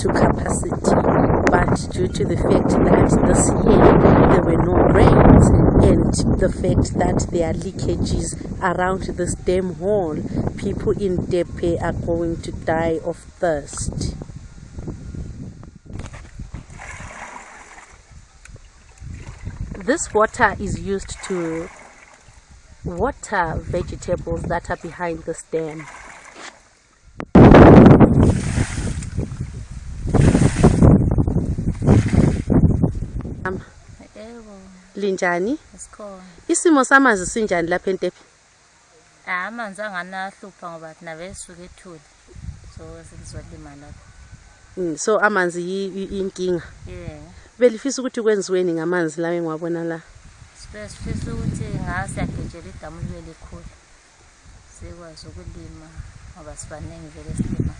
to capacity. But due to the fact that this year there were no rains and the fact that there are leakages around this dam hall, people in Ntepe are going to die of thirst. This water is used to water vegetables that are behind this dam. Linjani isimo samanzi sinjani lapha entepe Ah, amanzi anganahlupha ngoba thina besuke ethuli. So sizolima lapho. Mm, so amanzi yi- yi- inkinga Yeah. belifisa ukuthi kwenziweni ngamanzi lawa engiwabona la sifisa ukuthi ngase yagejela idamu libe likhulu. Sikwazi ukulima ngoba sibaningi vele silima.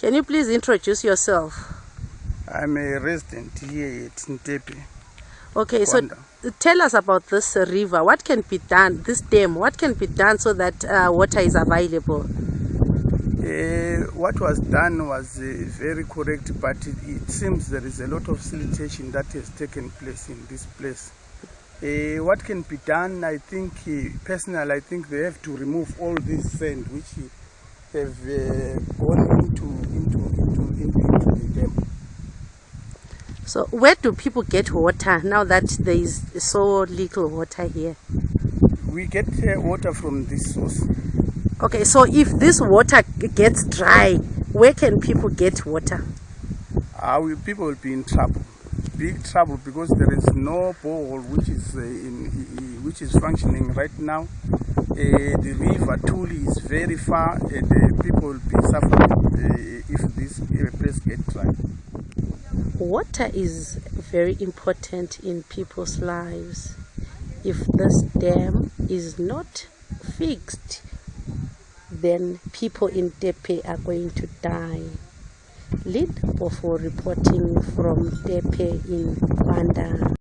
can you please introduce yourself I'm a resident here at Ntepe. Okay so tell us about this river what can be done this dam what can be done so that uh, water is available Uh, what was done was uh, very correct, but it, it seems there is a lot of siltation that has taken place in this place. Uh, what can be done? I think, uh, personally, I think they have to remove all this sand which have uh, gone into, into, into, into, into the dam. So where do people get water now that there is so little water here We get uh, water from this source. okay so if this water gets dry where can people get water uh, we, people will be in trouble, big trouble, because there is no borehole which is uh, in, which is functioning right now. Uh, the river Tuli is very far, and uh, people will be suffering uh, if this uh, place gets dry. Water is very important in people's lives if this dam is not fixed then people in Ntepe are going to die. Lead for reporting from Ntepe in Gwanda.